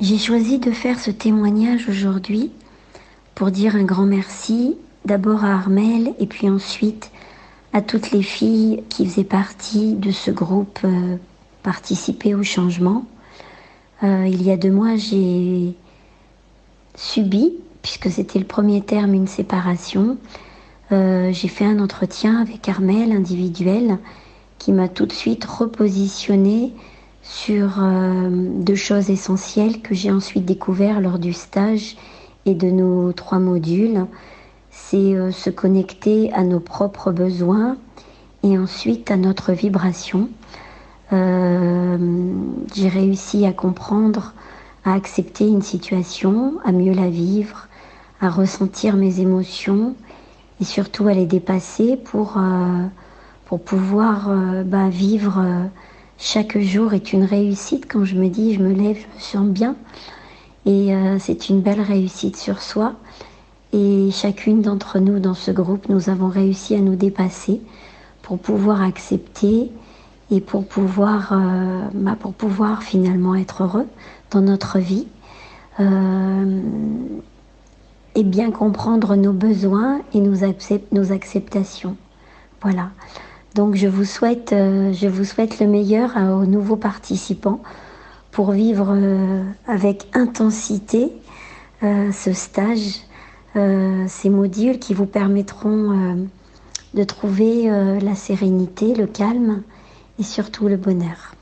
J'ai choisi de faire ce témoignage aujourd'hui pour dire un grand merci d'abord à Armel et puis ensuite à toutes les filles qui faisaient partie de ce groupe euh, Participer au changement. Euh, il y a deux mois, j'ai subi, puisque c'était le premier terme, une séparation. Euh, j'ai fait un entretien avec Armel individuel qui m'a tout de suite repositionné sur euh, deux choses essentielles que j'ai ensuite découvert lors du stage et de nos trois modules. C'est euh, se connecter à nos propres besoins et ensuite à notre vibration. Euh, j'ai réussi à comprendre, à accepter une situation, à mieux la vivre, à ressentir mes émotions et surtout à les dépasser pour, pour pouvoir bah, vivre chaque jour est une réussite. Quand je me dis, je me lève, je me sens bien. Et euh, c'est une belle réussite sur soi. Et chacune d'entre nous dans ce groupe, nous avons réussi à nous dépasser pour pouvoir accepter et pour pouvoir, euh, bah, pour pouvoir finalement être heureux dans notre vie euh, et bien comprendre nos besoins et nos, nos acceptations. Voilà. Donc je vous souhaite, euh, je vous souhaite le meilleur aux nouveaux participants pour vivre euh, avec intensité euh, ce stage, ces modules qui vous permettront de trouver la sérénité, le calme et surtout le bonheur.